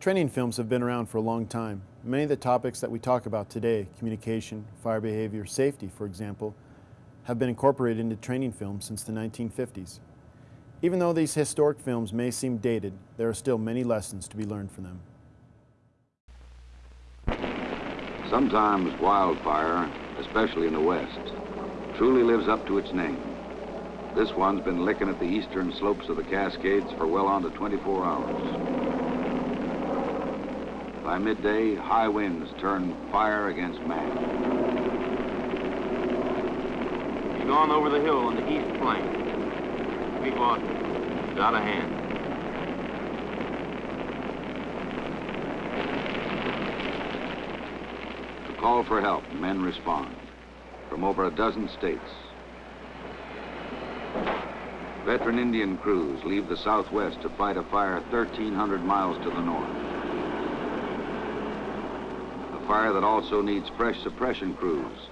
Training films have been around for a long time. Many of the topics that we talk about today, communication, fire behavior, safety, for example, have been incorporated into training films since the 1950s. Even though these historic films may seem dated, there are still many lessons to be learned from them. Sometimes wildfire, especially in the west, truly lives up to its name. This one's been licking at the eastern slopes of the Cascades for well on to 24 hours. By midday, high winds turn fire against man. He's gone over the hill on the east flank. We walked He's out of hand. To call for help, men respond from over a dozen states. Veteran Indian crews leave the southwest to fight a fire 1,300 miles to the north. Fire that also needs fresh suppression crews,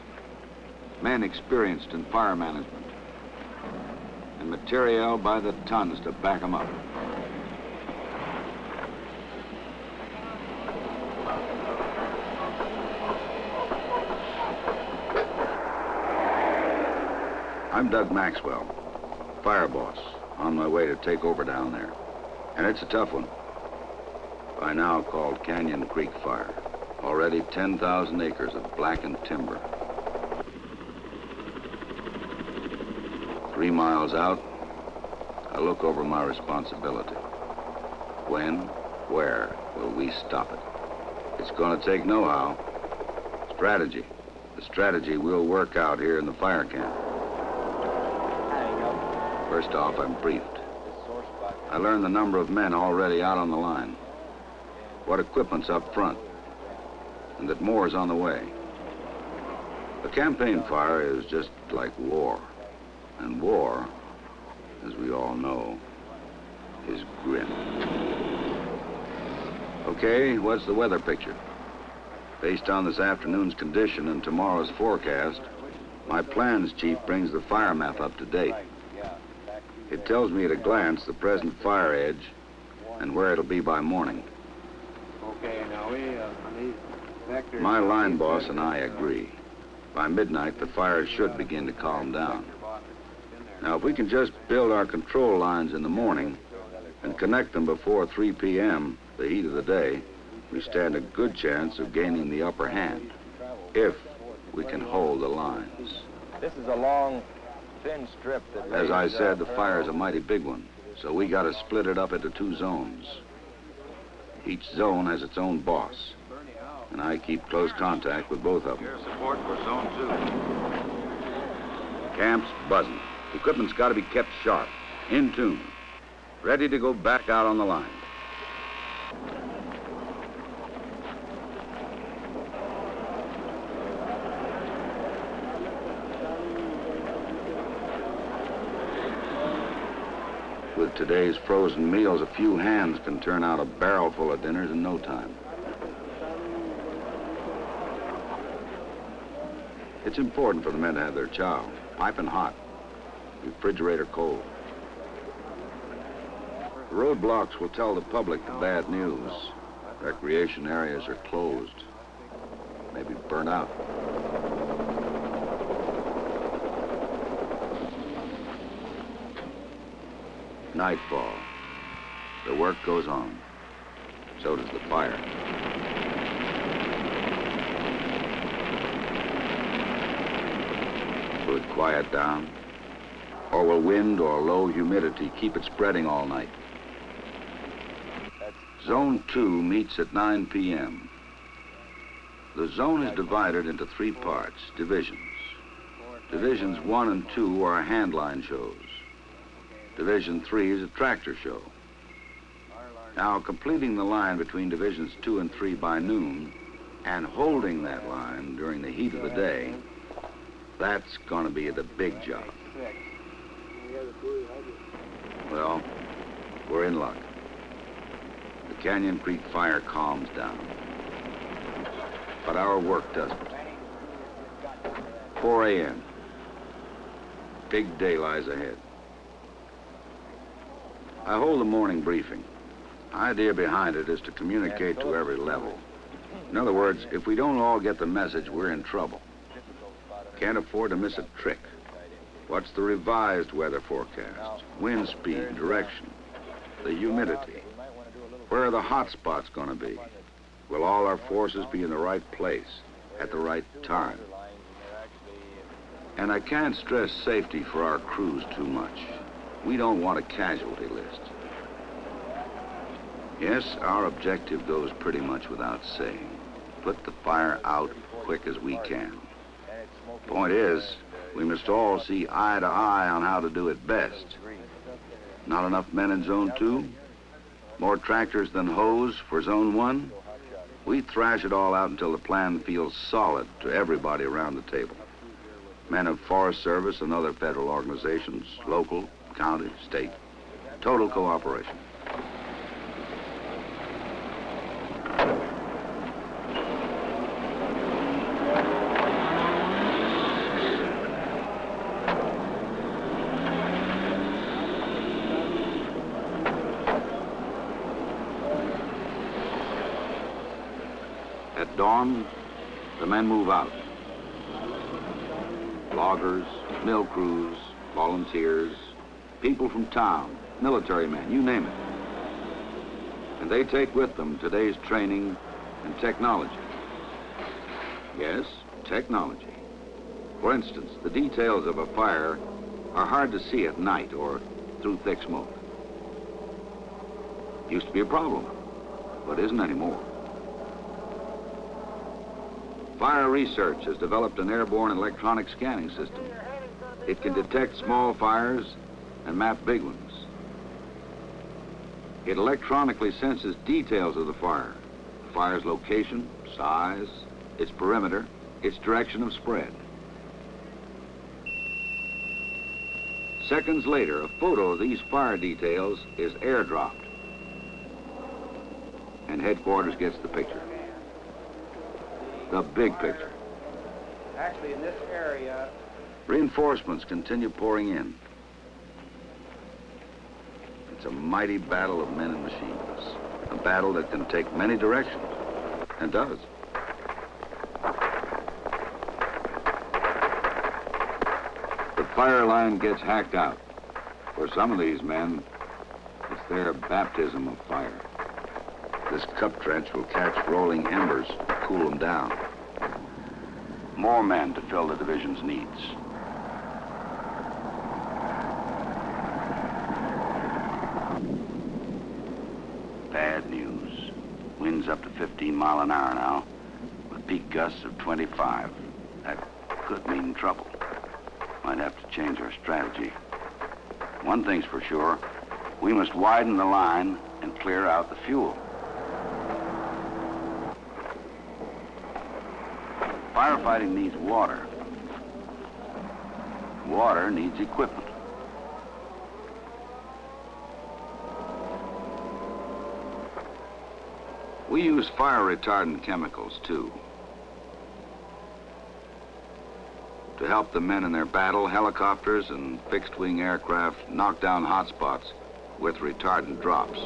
men experienced in fire management, and materiel by the tons to back them up. I'm Doug Maxwell, fire boss, on my way to take over down there. And it's a tough one. By now called Canyon Creek Fire. Already 10,000 acres of blackened timber. Three miles out, I look over my responsibility. When, where will we stop it? It's gonna take know-how, strategy. The strategy we'll work out here in the fire camp. First off, I'm briefed. I learn the number of men already out on the line, what equipment's up front, and that more is on the way. A campaign fire is just like war. And war, as we all know, is grim. Okay, what's the weather picture? Based on this afternoon's condition and tomorrow's forecast, my plans chief brings the fire map up to date. It tells me at a glance the present fire edge and where it'll be by morning. Okay, now we, uh, My line boss and I agree. By midnight, the fire should begin to calm down. Now, if we can just build our control lines in the morning and connect them before 3 p.m., the heat of the day, we stand a good chance of gaining the upper hand, if we can hold the lines. This is a long, thin strip that... As I said, the fire is a mighty big one, so we got to split it up into two zones. Each zone has its own boss, and I keep close contact with both of them. Your support for zone two. Camp's buzzing. Equipment's got to be kept sharp, in tune, ready to go back out on the line. With today's frozen meals, a few hands can turn out a barrel full of dinners in no time. It's important for the men to have their chow, piping hot, refrigerator cold. The roadblocks will tell the public the bad news. Recreation areas are closed, maybe burnt out. Nightfall. The work goes on. So does the fire. Will it quiet down? Or will wind or low humidity keep it spreading all night? Zone 2 meets at 9 p.m. The zone is divided into three parts, divisions. Divisions 1 and 2 are handline shows. Division 3 is a tractor show. Now, completing the line between Divisions 2 and 3 by noon and holding that line during the heat of the day, that's going to be the big job. Well, we're in luck. The Canyon Creek fire calms down. But our work doesn't. 4 a.m. Big day lies ahead. I hold the morning briefing. Idea behind it is to communicate to every level. In other words, if we don't all get the message, we're in trouble. Can't afford to miss a trick. What's the revised weather forecast? Wind speed, direction, the humidity. Where are the hot spots going to be? Will all our forces be in the right place at the right time? And I can't stress safety for our crews too much. We don't want a casualty list. Yes, our objective goes pretty much without saying. Put the fire out quick as we can. Point is, we must all see eye to eye on how to do it best. Not enough men in Zone 2? More tractors than hose for Zone 1? We thrash it all out until the plan feels solid to everybody around the table. Men of Forest Service and other federal organizations, local, county, state. Total cooperation. Dawn, the men move out. Loggers, mill crews, volunteers, people from town, military men, you name it. And they take with them today's training and technology. Yes, technology. For instance, the details of a fire are hard to see at night or through thick smoke. Used to be a problem, but isn't anymore. Fire Research has developed an airborne electronic scanning system. It can detect small fires and map big ones. It electronically senses details of the fire, the fire's location, size, its perimeter, its direction of spread. Seconds later, a photo of these fire details is airdropped. And headquarters gets the picture. The big picture. Actually, in this area, Reinforcements continue pouring in. It's a mighty battle of men and machines. A battle that can take many directions, and does. The fire line gets hacked out. For some of these men, it's their baptism of fire. This cup trench will catch rolling embers, cool them down. More men to fill the division's needs. Bad news. Winds up to 15 mile an hour now, with peak gusts of 25. That could mean trouble. Might have to change our strategy. One thing's for sure, we must widen the line and clear out the fuel. Firefighting needs water. Water needs equipment. We use fire retardant chemicals, too. To help the men in their battle, helicopters and fixed-wing aircraft knock down hot spots with retardant drops.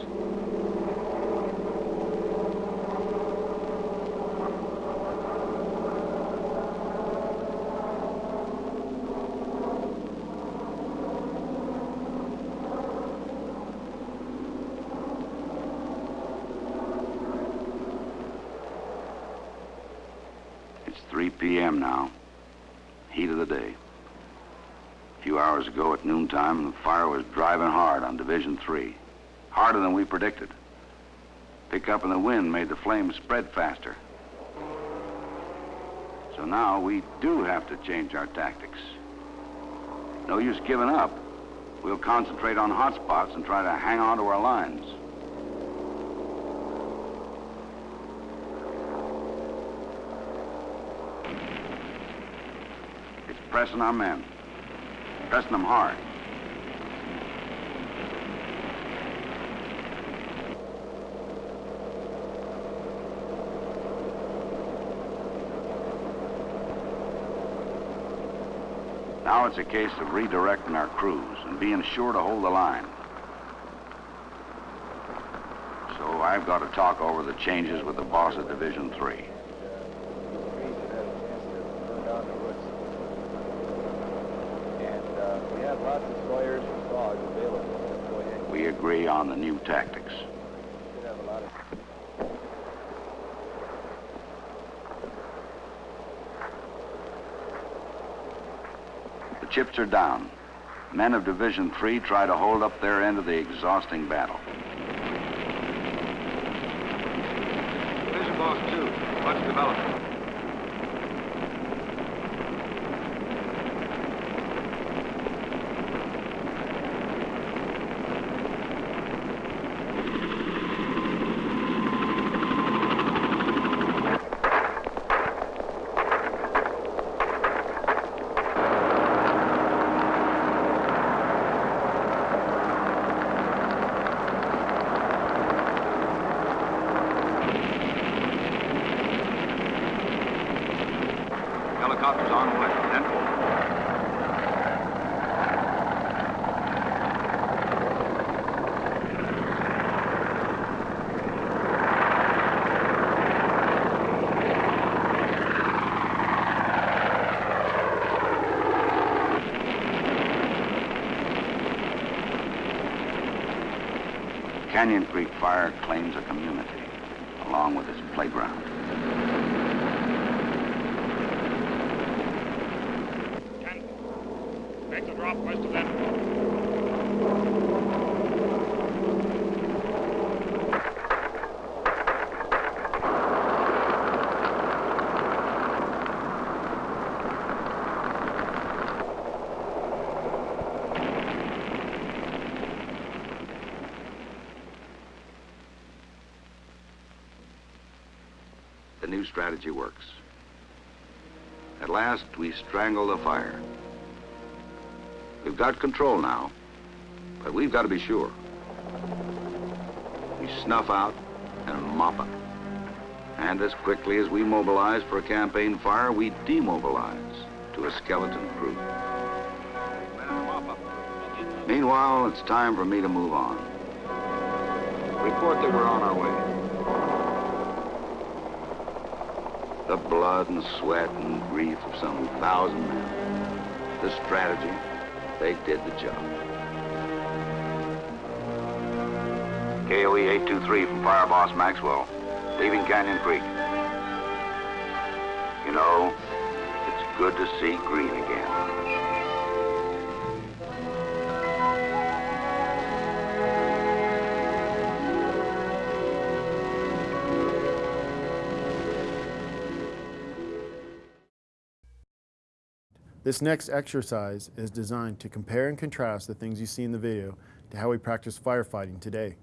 It's 3 p.m. now. Heat of the day. A few hours ago at noontime, the fire was driving hard on Division 3. Harder than we predicted. Pickup in the wind made the flames spread faster. So now we do have to change our tactics. No use giving up. We'll concentrate on hot spots and try to hang on to our lines. It's pressing our men. Pressing them hard. Now it's a case of redirecting our crews and being sure to hold the line. So I've got to talk over the changes with the boss of Division 3. trees that have a chance to burn down the roots. And uh, we have lots of sawyers and saws available. Let's go ahead. We agree on the new tactics. should have a lot of... The chips are down. Men of Division 3 try to hold up their end of the exhausting battle. Division Boss 2, what's developing? Helicopters on the way. Then Canyon Creek Fire claims a community, along with its playground. Ten. Make the drop west of them. New strategy works. At last, we strangle the fire. We've got control now, but we've got to be sure. We snuff out and mop up. And as quickly as we mobilize for a campaign fire, we demobilize to a skeleton crew. Meanwhile, it's time for me to move on. report that we're on our way. The blood and sweat and grief of some thousand men. The strategy, they did the job. KOE 823 from Fire Boss Maxwell, leaving Canyon Creek. You know, it's good to see green again. This next exercise is designed to compare and contrast the things you see in the video to how we practice firefighting today.